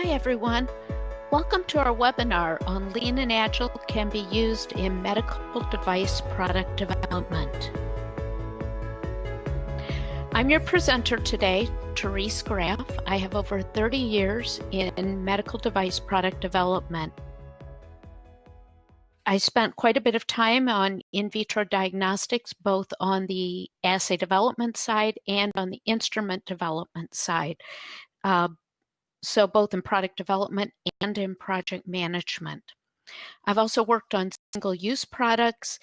Hi everyone. Welcome to our webinar on Lean and Agile can be used in medical device product development. I'm your presenter today, Therese Graff. I have over 30 years in medical device product development. I spent quite a bit of time on in vitro diagnostics, both on the assay development side and on the instrument development side. Uh, so both in product development and in project management. I've also worked on single-use products,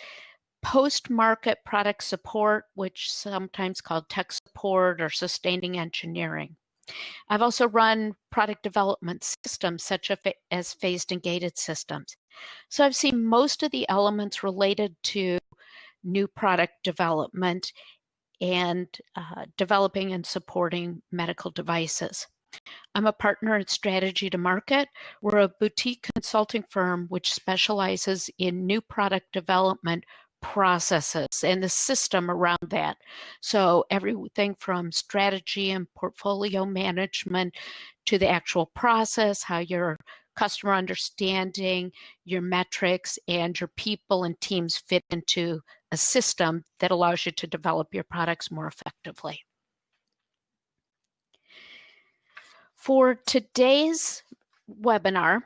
post-market product support, which sometimes called tech support or sustaining engineering. I've also run product development systems such as phased and gated systems. So I've seen most of the elements related to new product development and uh, developing and supporting medical devices. I'm a partner at Strategy to Market. We're a boutique consulting firm which specializes in new product development processes and the system around that. So everything from strategy and portfolio management to the actual process, how your customer understanding, your metrics, and your people and teams fit into a system that allows you to develop your products more effectively. For today's webinar,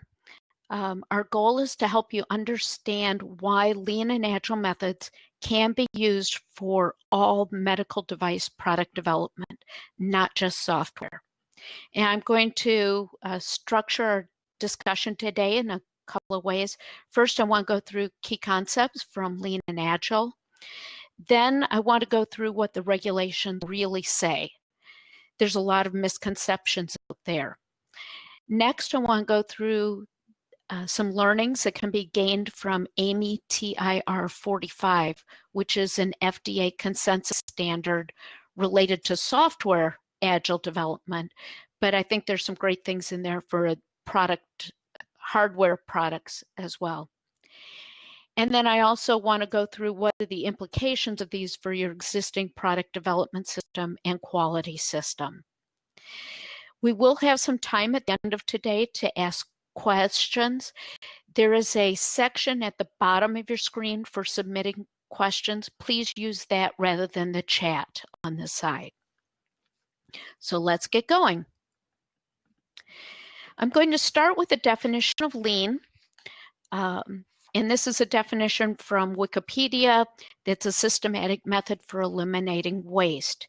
um, our goal is to help you understand why lean and agile methods can be used for all medical device product development, not just software. And I'm going to uh, structure our discussion today in a couple of ways. First, I want to go through key concepts from lean and agile. Then I want to go through what the regulations really say there's a lot of misconceptions out there. Next, I want to go through uh, some learnings that can be gained from AAMI TIR 45, which is an FDA consensus standard related to software agile development. But I think there's some great things in there for a product hardware products as well. And then I also want to go through what are the implications of these for your existing product development system and quality system. We will have some time at the end of today to ask questions. There is a section at the bottom of your screen for submitting questions. Please use that rather than the chat on the side. So let's get going. I'm going to start with a definition of lean. Um, and this is a definition from Wikipedia. It's a systematic method for eliminating waste.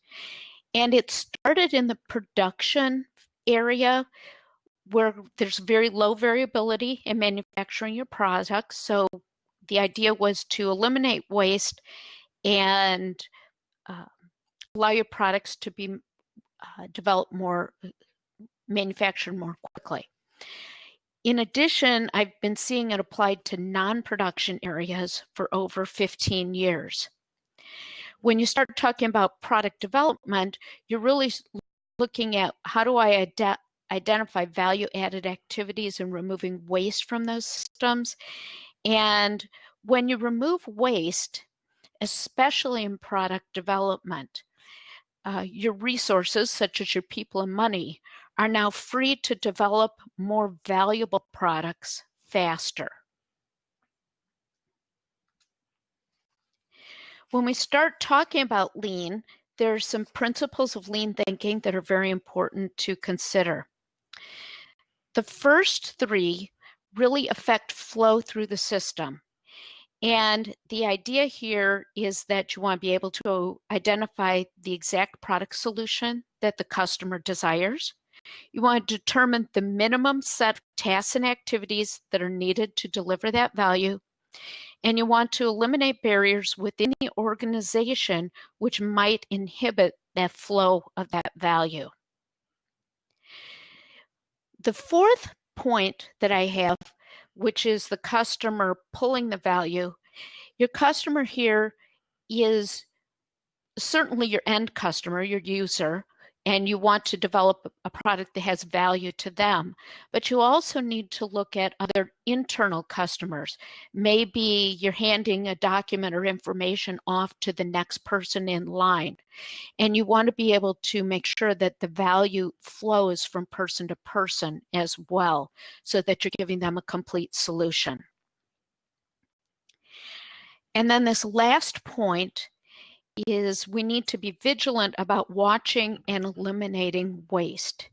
And it started in the production area where there's very low variability in manufacturing your products. So the idea was to eliminate waste and uh, allow your products to be uh, developed more, manufactured more quickly. In addition, I've been seeing it applied to non-production areas for over 15 years. When you start talking about product development, you're really looking at how do I ad identify value added activities and removing waste from those systems. And when you remove waste, especially in product development, uh, your resources, such as your people and money, are now free to develop more valuable products faster. When we start talking about lean, there are some principles of lean thinking that are very important to consider. The first three really affect flow through the system. And the idea here is that you want to be able to identify the exact product solution that the customer desires. You want to determine the minimum set of tasks and activities that are needed to deliver that value. And you want to eliminate barriers within the organization which might inhibit that flow of that value. The fourth point that I have, which is the customer pulling the value, your customer here is certainly your end customer, your user, and you want to develop a product that has value to them. But you also need to look at other internal customers. Maybe you're handing a document or information off to the next person in line, and you want to be able to make sure that the value flows from person to person as well, so that you're giving them a complete solution. And then this last point is we need to be vigilant about watching and eliminating waste.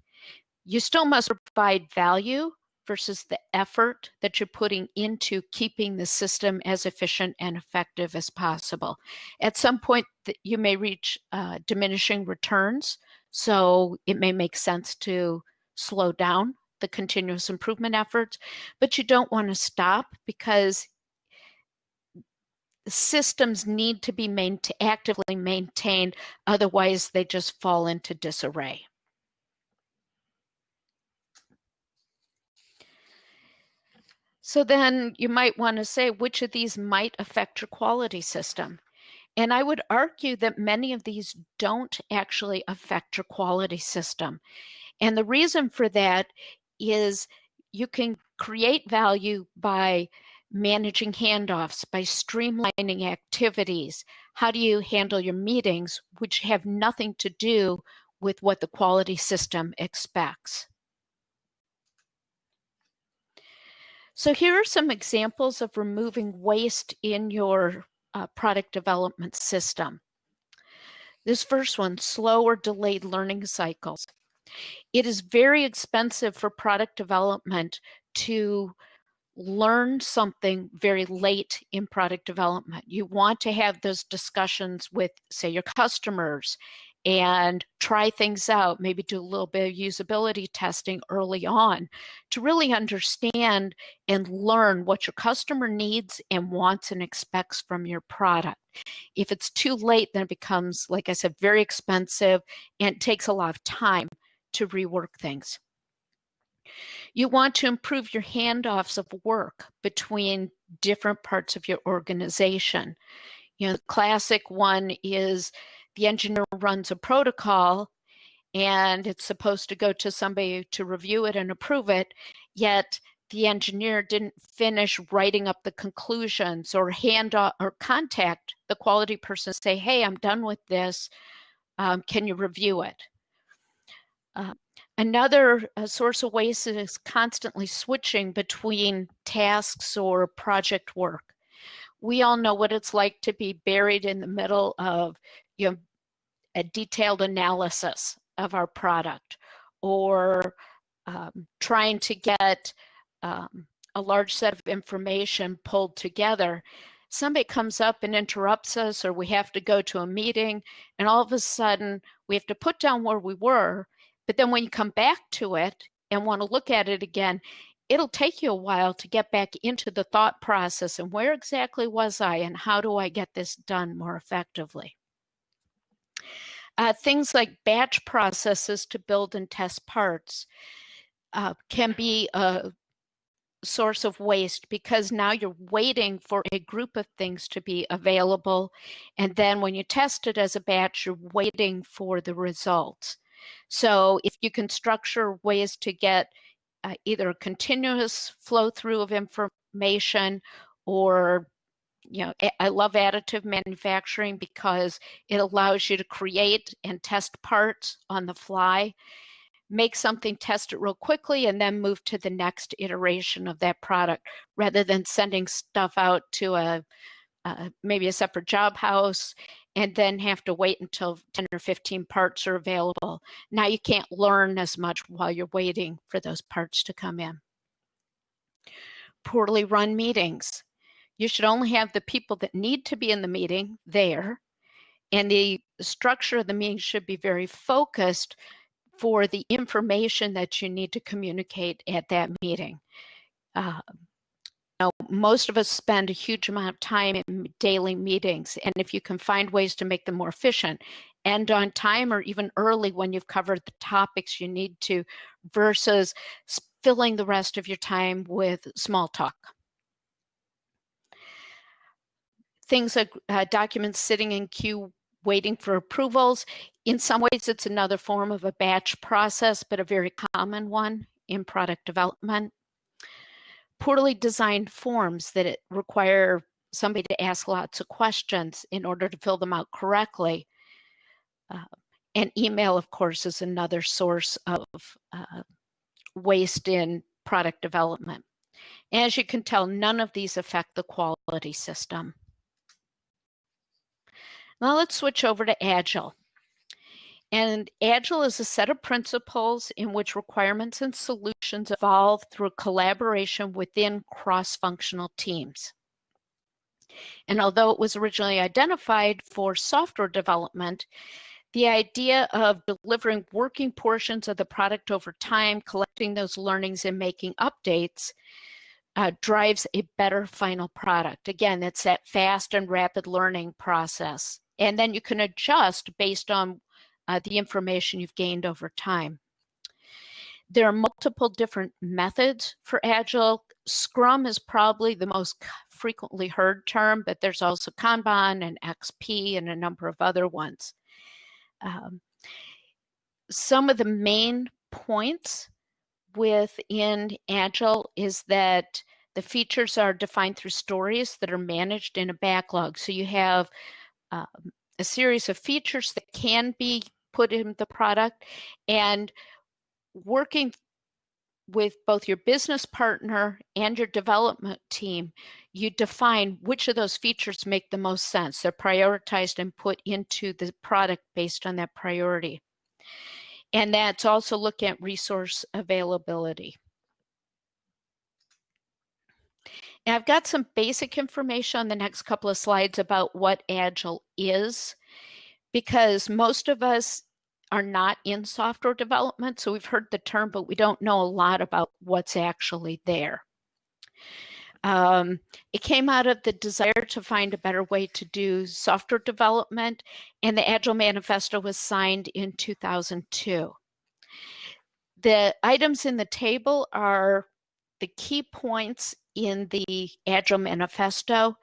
You still must provide value versus the effort that you're putting into keeping the system as efficient and effective as possible. At some point, you may reach uh, diminishing returns, so it may make sense to slow down the continuous improvement efforts, but you don't want to stop because systems need to be main actively maintained, otherwise they just fall into disarray. So then you might want to say which of these might affect your quality system. And I would argue that many of these don't actually affect your quality system. And the reason for that is you can create value by managing handoffs, by streamlining activities. How do you handle your meetings, which have nothing to do with what the quality system expects? So here are some examples of removing waste in your uh, product development system. This first one, slow or delayed learning cycles. It is very expensive for product development to learn something very late in product development. You want to have those discussions with, say, your customers and try things out, maybe do a little bit of usability testing early on to really understand and learn what your customer needs and wants and expects from your product. If it's too late, then it becomes, like I said, very expensive and takes a lot of time to rework things. You want to improve your handoffs of work between different parts of your organization. You know, the classic one is the engineer runs a protocol and it's supposed to go to somebody to review it and approve it, yet the engineer didn't finish writing up the conclusions or hand off, or contact the quality person say, hey, I'm done with this. Um, can you review it? Uh, Another uh, source of waste is constantly switching between tasks or project work. We all know what it's like to be buried in the middle of you know, a detailed analysis of our product or um, trying to get um, a large set of information pulled together. Somebody comes up and interrupts us or we have to go to a meeting and all of a sudden we have to put down where we were but then when you come back to it and want to look at it again, it'll take you a while to get back into the thought process and where exactly was I and how do I get this done more effectively. Uh, things like batch processes to build and test parts uh, can be a source of waste because now you're waiting for a group of things to be available. And then when you test it as a batch, you're waiting for the results. So if you can structure ways to get uh, either continuous flow through of information or you know, I love additive manufacturing because it allows you to create and test parts on the fly, make something, test it real quickly, and then move to the next iteration of that product rather than sending stuff out to a uh, maybe a separate job house and then have to wait until 10 or 15 parts are available. Now you can't learn as much while you're waiting for those parts to come in. Poorly run meetings. You should only have the people that need to be in the meeting there, and the structure of the meeting should be very focused for the information that you need to communicate at that meeting. Uh, know, most of us spend a huge amount of time in daily meetings, and if you can find ways to make them more efficient, end on time or even early when you've covered the topics you need to, versus filling the rest of your time with small talk. Things like uh, documents sitting in queue waiting for approvals. In some ways, it's another form of a batch process, but a very common one in product development. Poorly designed forms that require somebody to ask lots of questions in order to fill them out correctly. Uh, and email, of course, is another source of uh, waste in product development. As you can tell, none of these affect the quality system. Now let's switch over to Agile. And Agile is a set of principles in which requirements and solutions evolve through collaboration within cross-functional teams. And although it was originally identified for software development, the idea of delivering working portions of the product over time, collecting those learnings and making updates uh, drives a better final product. Again, it's that fast and rapid learning process. And then you can adjust based on uh, the information you've gained over time. There are multiple different methods for Agile. Scrum is probably the most frequently heard term, but there's also Kanban and XP and a number of other ones. Um, some of the main points within Agile is that the features are defined through stories that are managed in a backlog. So you have um, a series of features that can be put in the product and working with both your business partner and your development team, you define which of those features make the most sense. They're prioritized and put into the product based on that priority. And that's also looking at resource availability. And I've got some basic information on the next couple of slides about what Agile is, because most of us are not in software development. So we've heard the term, but we don't know a lot about what's actually there. Um, it came out of the desire to find a better way to do software development, and the Agile Manifesto was signed in 2002. The items in the table are the key points in the Agile Manifesto.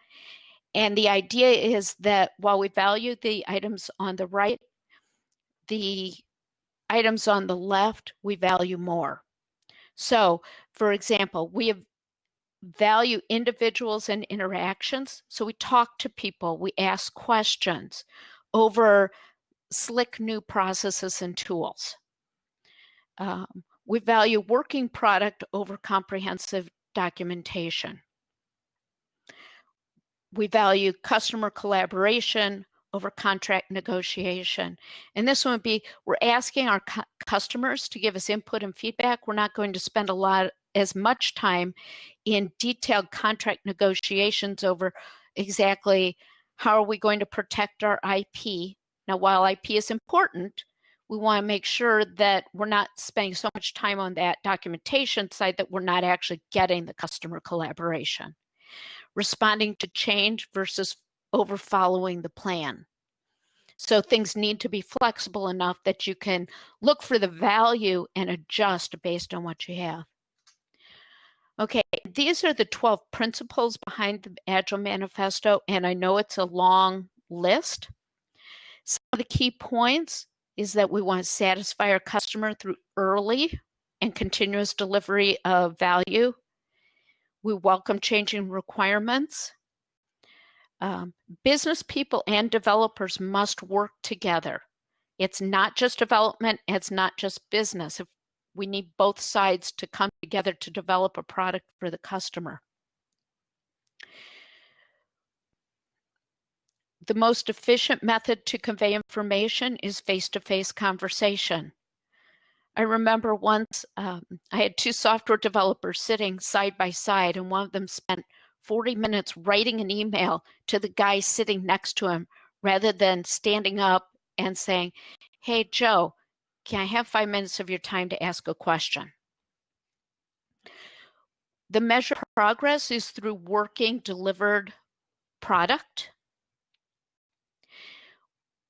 And the idea is that while we value the items on the right, the items on the left we value more. So, for example, we value individuals and interactions. So we talk to people, we ask questions over slick new processes and tools. Um, we value working product over comprehensive documentation. We value customer collaboration over contract negotiation. And this one would be, we're asking our cu customers to give us input and feedback. We're not going to spend a lot, as much time in detailed contract negotiations over exactly how are we going to protect our IP. Now, while IP is important, we want to make sure that we're not spending so much time on that documentation side that we're not actually getting the customer collaboration. Responding to change versus over following the plan. So things need to be flexible enough that you can look for the value and adjust based on what you have. Okay, these are the 12 principles behind the Agile Manifesto, and I know it's a long list. Some of the key points is that we want to satisfy our customer through early and continuous delivery of value. We welcome changing requirements. Um, business people and developers must work together. It's not just development, it's not just business. If we need both sides to come together to develop a product for the customer. the most efficient method to convey information is face-to-face -face conversation. I remember once um, I had two software developers sitting side by side and one of them spent 40 minutes writing an email to the guy sitting next to him rather than standing up and saying, hey, Joe, can I have five minutes of your time to ask a question? The measure of progress is through working delivered product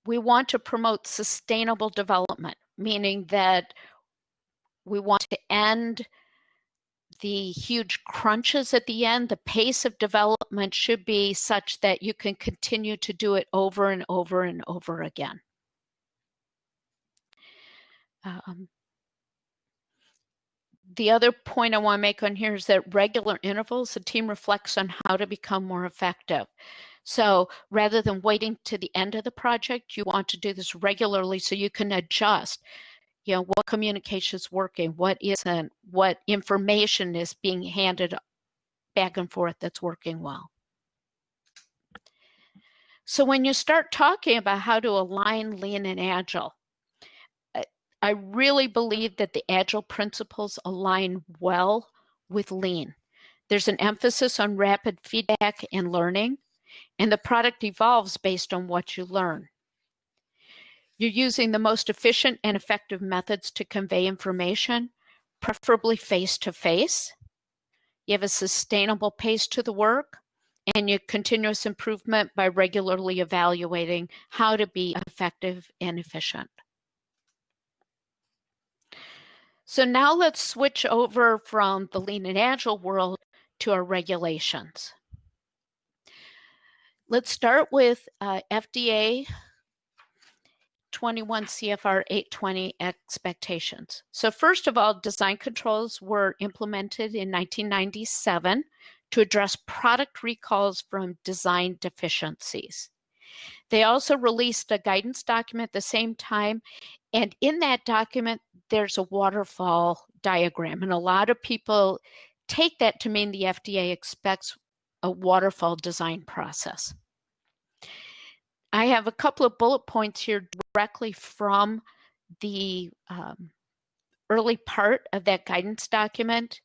we want to promote sustainable development, meaning that we want to end the huge crunches at the end, the pace of development should be such that you can continue to do it over and over and over again. Um, the other point I want to make on here is that regular intervals, the team reflects on how to become more effective. So rather than waiting to the end of the project, you want to do this regularly so you can adjust. You know, what communication is working, what isn't, what information is being handed back and forth that's working well. So when you start talking about how to align lean and agile, I really believe that the agile principles align well with lean. There's an emphasis on rapid feedback and learning and the product evolves based on what you learn. You're using the most efficient and effective methods to convey information, preferably face-to-face. -face. You have a sustainable pace to the work, and your continuous improvement by regularly evaluating how to be effective and efficient. So now let's switch over from the lean and agile world to our regulations. Let's start with uh, FDA 21 CFR 820 expectations. So first of all, design controls were implemented in 1997 to address product recalls from design deficiencies. They also released a guidance document at the same time, and in that document, there's a waterfall diagram, and a lot of people take that to mean the FDA expects a waterfall design process. I have a couple of bullet points here directly from the um, early part of that guidance document.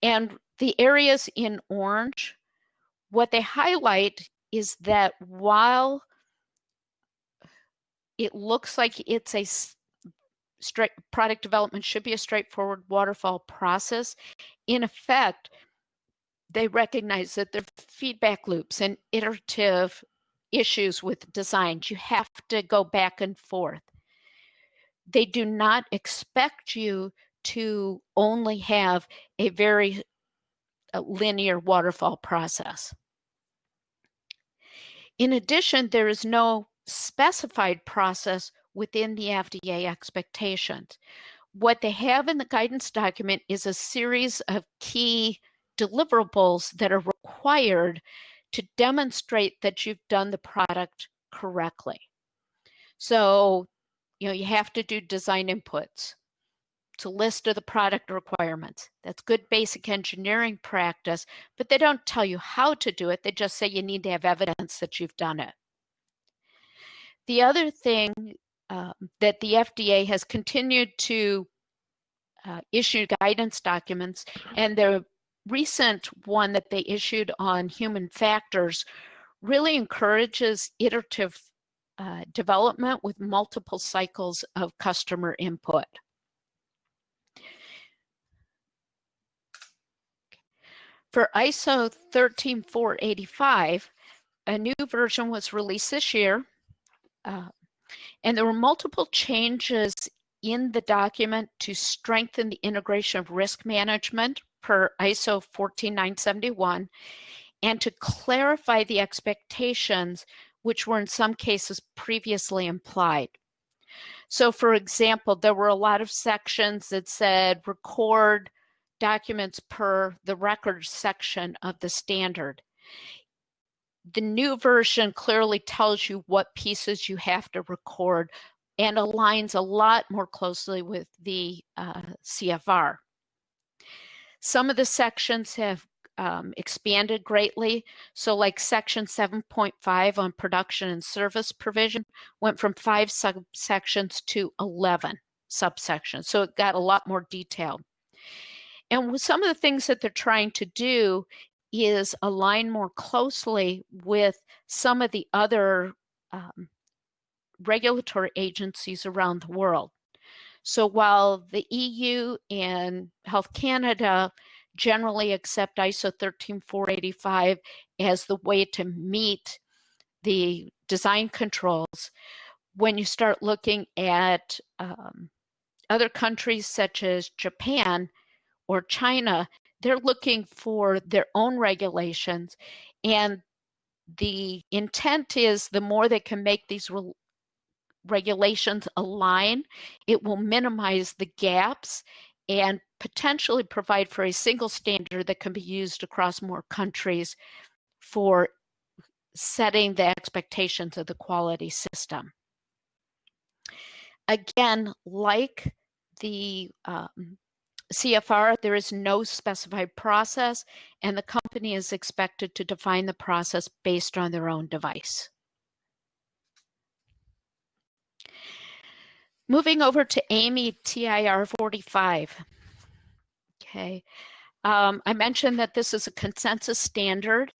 And the areas in orange, what they highlight is that while it looks like it's a straight product development should be a straightforward waterfall process, in effect, they recognize that there are feedback loops and iterative issues with designs. You have to go back and forth. They do not expect you to only have a very uh, linear waterfall process. In addition, there is no specified process within the FDA expectations. What they have in the guidance document is a series of key deliverables that are required to demonstrate that you've done the product correctly. So, you know, you have to do design inputs. It's a list of the product requirements. That's good basic engineering practice, but they don't tell you how to do it. They just say you need to have evidence that you've done it. The other thing um, that the FDA has continued to uh, issue guidance documents, and the recent one that they issued on human factors really encourages iterative uh, development with multiple cycles of customer input. For ISO 13485, a new version was released this year uh, and there were multiple changes in the document to strengthen the integration of risk management per ISO 14971 and to clarify the expectations which were in some cases previously implied. So for example, there were a lot of sections that said record documents per the records section of the standard the new version clearly tells you what pieces you have to record and aligns a lot more closely with the uh, CFR. Some of the sections have um, expanded greatly. So like section 7.5 on production and service provision went from five subsections to 11 subsections. So it got a lot more detailed. And some of the things that they're trying to do is align more closely with some of the other um, regulatory agencies around the world. So while the EU and Health Canada generally accept ISO 13485 as the way to meet the design controls, when you start looking at um, other countries such as Japan or China, they're looking for their own regulations and the intent is the more they can make these regulations align, it will minimize the gaps and potentially provide for a single standard that can be used across more countries for setting the expectations of the quality system. Again, like the um, CFR, there is no specified process, and the company is expected to define the process based on their own device. Moving over to AAMI TIR 45. Okay, um, I mentioned that this is a consensus standard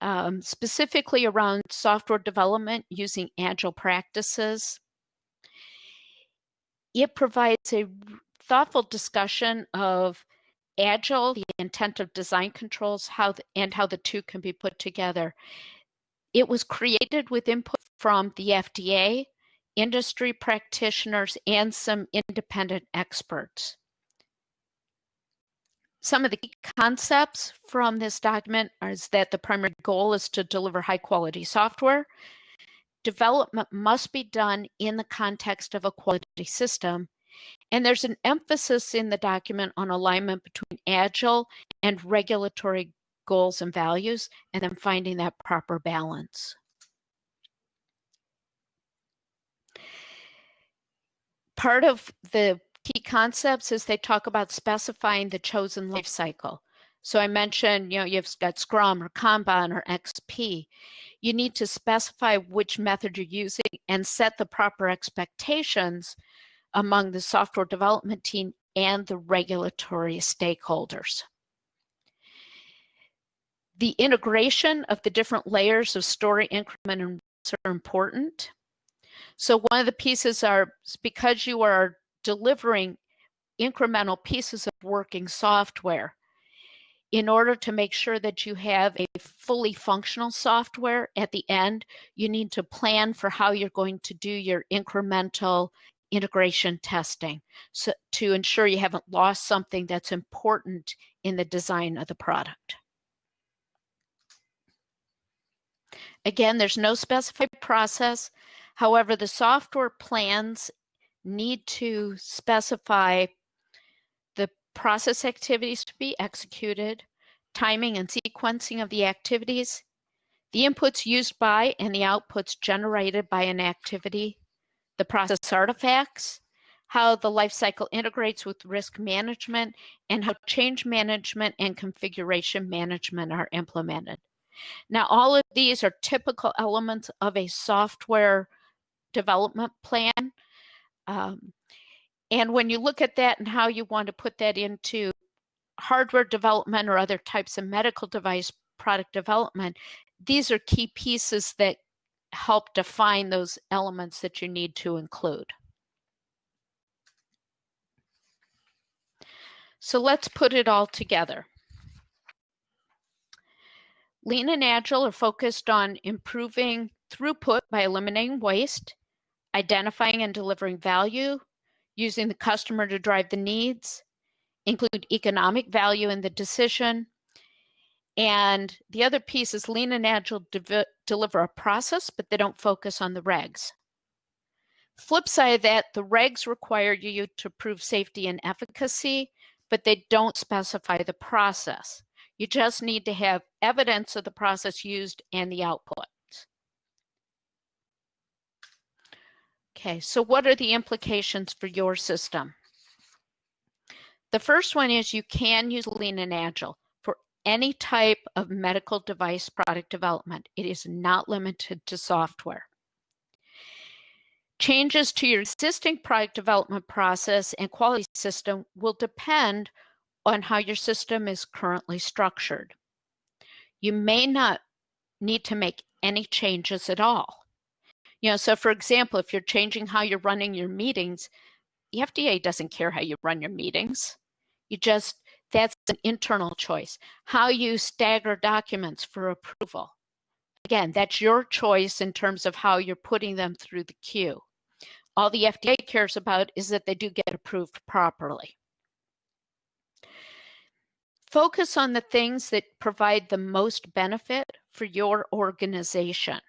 um, specifically around software development using agile practices. It provides a thoughtful discussion of agile, the intent of design controls, how the, and how the two can be put together. It was created with input from the FDA, industry practitioners, and some independent experts. Some of the key concepts from this document is that the primary goal is to deliver high quality software. Development must be done in the context of a quality system and there's an emphasis in the document on alignment between agile and regulatory goals and values, and then finding that proper balance. Part of the key concepts is they talk about specifying the chosen life cycle. So I mentioned, you know, you've got Scrum or Kanban or XP. You need to specify which method you're using and set the proper expectations among the software development team and the regulatory stakeholders. The integration of the different layers of story, increment, and are important. So one of the pieces are because you are delivering incremental pieces of working software, in order to make sure that you have a fully functional software at the end, you need to plan for how you're going to do your incremental integration testing so to ensure you haven't lost something that's important in the design of the product. Again, there's no specified process. However, the software plans need to specify the process activities to be executed, timing and sequencing of the activities, the inputs used by and the outputs generated by an activity, the process artifacts, how the lifecycle integrates with risk management, and how change management and configuration management are implemented. Now, all of these are typical elements of a software development plan. Um, and when you look at that and how you want to put that into hardware development or other types of medical device product development, these are key pieces that help define those elements that you need to include. So let's put it all together. Lean and Agile are focused on improving throughput by eliminating waste, identifying and delivering value, using the customer to drive the needs, include economic value in the decision, and the other piece is Lean and Agile de deliver a process, but they don't focus on the regs. Flip side of that, the regs require you to prove safety and efficacy, but they don't specify the process. You just need to have evidence of the process used and the output. Okay, so what are the implications for your system? The first one is you can use Lean and Agile for any type of medical device product development. It is not limited to software. Changes to your existing product development process and quality system will depend on how your system is currently structured. You may not need to make any changes at all. You know, so for example, if you're changing how you're running your meetings, the FDA doesn't care how you run your meetings. You just that's an internal choice. How you stagger documents for approval. Again, that's your choice in terms of how you're putting them through the queue. All the FDA cares about is that they do get approved properly. focus on the things that provide the most benefit for your organization.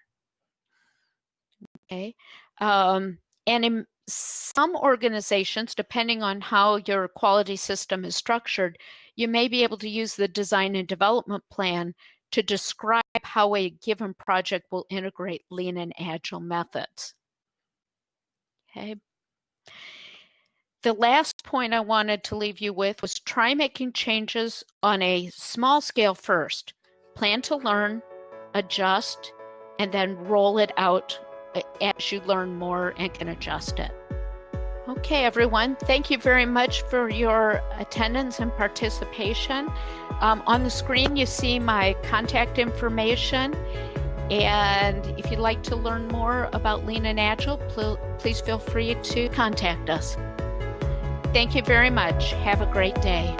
Okay. Um, and in some organizations, depending on how your quality system is structured, you may be able to use the design and development plan to describe how a given project will integrate lean and agile methods. Okay. The last point I wanted to leave you with was try making changes on a small scale first. Plan to learn, adjust, and then roll it out as you learn more and can adjust it. Okay, everyone, thank you very much for your attendance and participation. Um, on the screen, you see my contact information. And if you'd like to learn more about Lean and Agile, pl please feel free to contact us. Thank you very much. Have a great day.